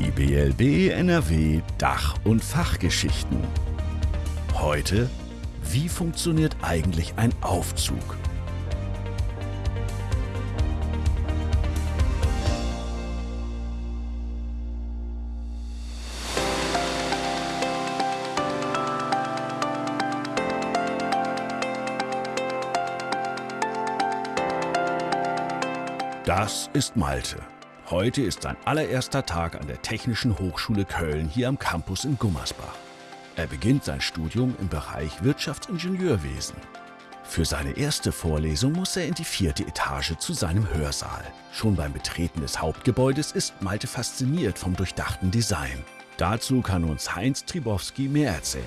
Die BLB NRW Dach- und Fachgeschichten. Heute, wie funktioniert eigentlich ein Aufzug? Das ist Malte. Heute ist sein allererster Tag an der Technischen Hochschule Köln hier am Campus in Gummersbach. Er beginnt sein Studium im Bereich Wirtschaftsingenieurwesen. Für seine erste Vorlesung muss er in die vierte Etage zu seinem Hörsaal. Schon beim Betreten des Hauptgebäudes ist Malte fasziniert vom durchdachten Design. Dazu kann uns Heinz Tribowski mehr erzählen.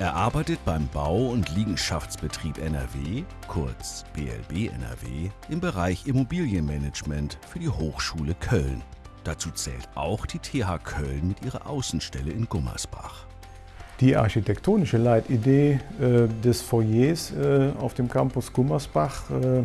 Er arbeitet beim Bau- und Liegenschaftsbetrieb NRW, kurz BLB NRW, im Bereich Immobilienmanagement für die Hochschule Köln. Dazu zählt auch die TH Köln mit ihrer Außenstelle in Gummersbach. Die architektonische Leitidee äh, des Foyers äh, auf dem Campus Gummersbach äh,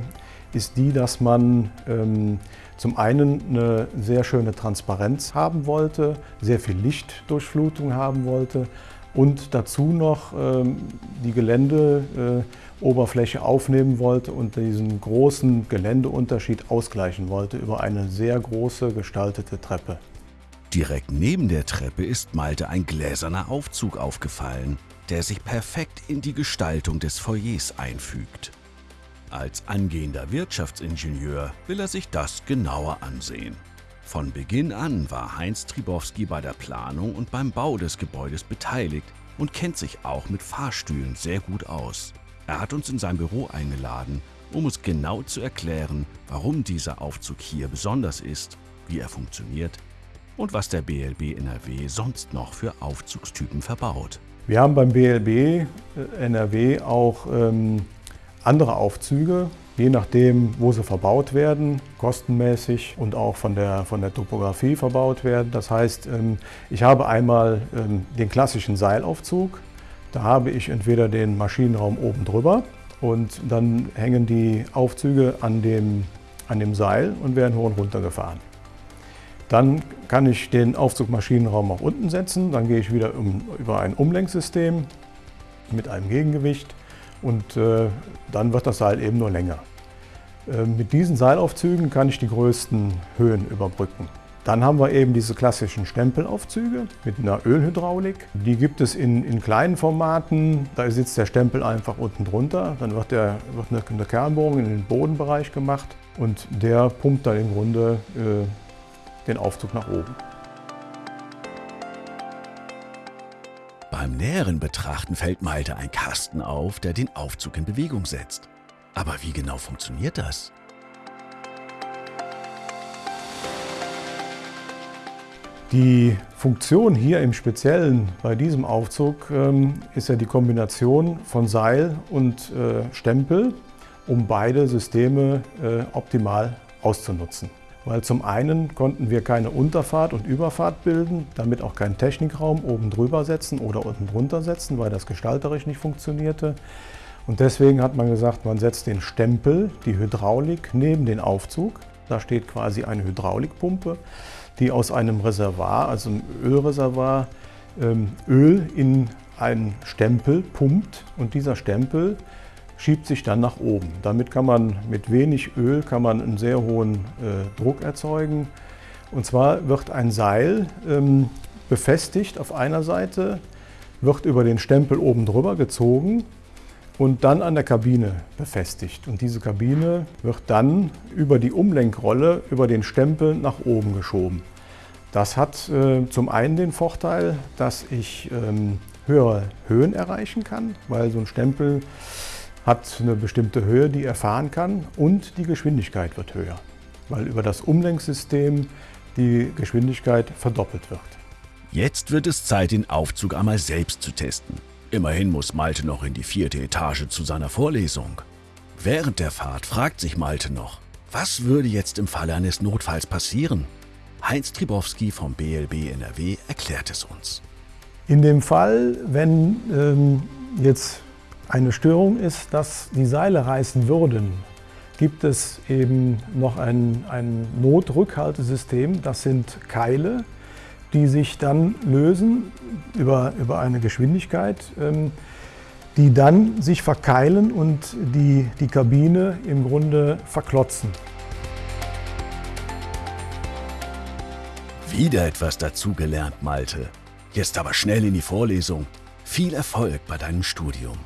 ist die, dass man ähm, zum einen eine sehr schöne Transparenz haben wollte, sehr viel Lichtdurchflutung haben wollte, und dazu noch ähm, die Geländeoberfläche aufnehmen wollte und diesen großen Geländeunterschied ausgleichen wollte über eine sehr große gestaltete Treppe. Direkt neben der Treppe ist Malte ein gläserner Aufzug aufgefallen, der sich perfekt in die Gestaltung des Foyers einfügt. Als angehender Wirtschaftsingenieur will er sich das genauer ansehen. Von Beginn an war Heinz Tribowski bei der Planung und beim Bau des Gebäudes beteiligt und kennt sich auch mit Fahrstühlen sehr gut aus. Er hat uns in sein Büro eingeladen, um uns genau zu erklären, warum dieser Aufzug hier besonders ist, wie er funktioniert und was der BLB NRW sonst noch für Aufzugstypen verbaut. Wir haben beim BLB äh, NRW auch ähm, andere Aufzüge, je nachdem, wo sie verbaut werden, kostenmäßig und auch von der, von der Topografie verbaut werden. Das heißt, ähm, ich habe einmal ähm, den klassischen Seilaufzug. Da habe ich entweder den Maschinenraum oben drüber und dann hängen die Aufzüge an dem, an dem Seil und werden hoch und runter gefahren. Dann kann ich den Aufzugmaschinenraum auch unten setzen. Dann gehe ich wieder um, über ein Umlenksystem mit einem Gegengewicht und äh, dann wird das Seil eben nur länger. Äh, mit diesen Seilaufzügen kann ich die größten Höhen überbrücken. Dann haben wir eben diese klassischen Stempelaufzüge mit einer Ölhydraulik. Die gibt es in, in kleinen Formaten. Da sitzt der Stempel einfach unten drunter. Dann wird, der, wird eine, eine Kernbohrung in den Bodenbereich gemacht und der pumpt dann im Grunde äh, den Aufzug nach oben. Beim näheren Betrachten fällt Malte ein Kasten auf, der den Aufzug in Bewegung setzt. Aber wie genau funktioniert das? Die Funktion hier im Speziellen bei diesem Aufzug ähm, ist ja die Kombination von Seil und äh, Stempel, um beide Systeme äh, optimal auszunutzen. Weil zum einen konnten wir keine Unterfahrt und Überfahrt bilden, damit auch keinen Technikraum oben drüber setzen oder unten drunter setzen, weil das gestalterisch nicht funktionierte. Und deswegen hat man gesagt, man setzt den Stempel, die Hydraulik, neben den Aufzug. Da steht quasi eine Hydraulikpumpe, die aus einem Reservoir, also einem Ölreservoir, ähm, Öl in einen Stempel pumpt und dieser Stempel schiebt sich dann nach oben. Damit kann man mit wenig Öl kann man einen sehr hohen äh, Druck erzeugen. Und zwar wird ein Seil ähm, befestigt auf einer Seite, wird über den Stempel oben drüber gezogen und dann an der Kabine befestigt. Und diese Kabine wird dann über die Umlenkrolle, über den Stempel nach oben geschoben. Das hat äh, zum einen den Vorteil, dass ich ähm, höhere Höhen erreichen kann, weil so ein Stempel hat eine bestimmte Höhe, die er fahren kann und die Geschwindigkeit wird höher, weil über das Umlenksystem die Geschwindigkeit verdoppelt wird. Jetzt wird es Zeit, den Aufzug einmal selbst zu testen. Immerhin muss Malte noch in die vierte Etage zu seiner Vorlesung. Während der Fahrt fragt sich Malte noch, was würde jetzt im Falle eines Notfalls passieren? Heinz Tribowski vom BLB NRW erklärt es uns. In dem Fall, wenn ähm, jetzt eine Störung ist, dass die Seile reißen würden, gibt es eben noch ein, ein Notrückhaltesystem. Das sind Keile, die sich dann lösen über, über eine Geschwindigkeit, ähm, die dann sich verkeilen und die, die Kabine im Grunde verklotzen. Wieder etwas dazugelernt, Malte. Jetzt aber schnell in die Vorlesung. Viel Erfolg bei deinem Studium.